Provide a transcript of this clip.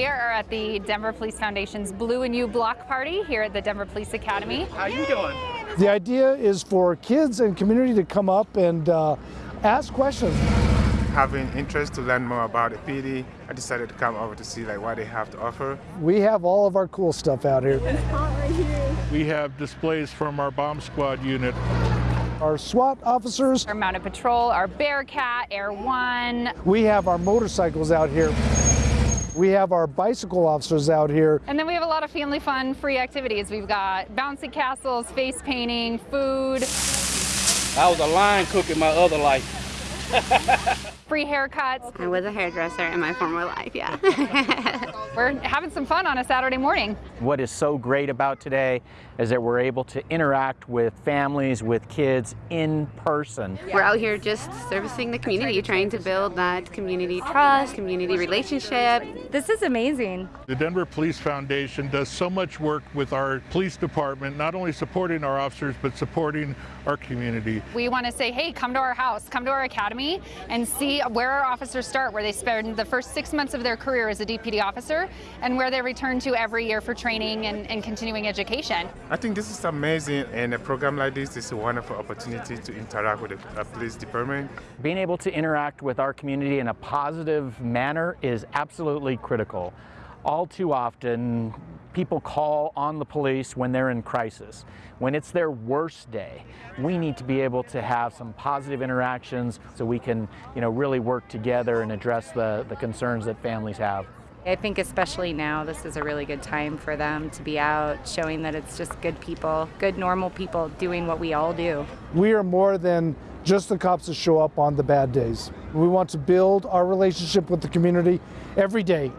We are at the Denver Police Foundation's Blue and You block party here at the Denver Police Academy. How you doing? The idea is for kids and community to come up and uh, ask questions. Having interest to learn more about the PD, I decided to come over to see like what they have to offer. We have all of our cool stuff out here. We have displays from our bomb squad unit. Our SWAT officers, Our mounted patrol, our Bearcat, Air One, we have our motorcycles out here. We have our bicycle officers out here. and then we have a lot of family fun free activities. We've got bouncy castles, face painting, food, I was a line cook in my other life. free haircuts. I was a hairdresser in my former life, yeah. We're having some fun on a Saturday morning. What is so great about today is that we're able to interact with families, with kids in person. We're out here just servicing the community, trying to build that community trust, community relationship. This is amazing. The Denver Police Foundation does so much work with our police department, not only supporting our officers, but supporting our community. We want to say, hey, come to our house, come to our academy, and see where our officers start, where they spend the first six months of their career as a DPD officer, and where they return to every year for training and, and continuing education. I think this is amazing and a program like this is a wonderful opportunity to interact with the uh, police department. Being able to interact with our community in a positive manner is absolutely critical. All too often, people call on the police when they're in crisis. When it's their worst day, we need to be able to have some positive interactions so we can, you know, really work together and address the, the concerns that families have. I think especially now, this is a really good time for them to be out, showing that it's just good people, good normal people doing what we all do. We are more than just the cops that show up on the bad days. We want to build our relationship with the community every day,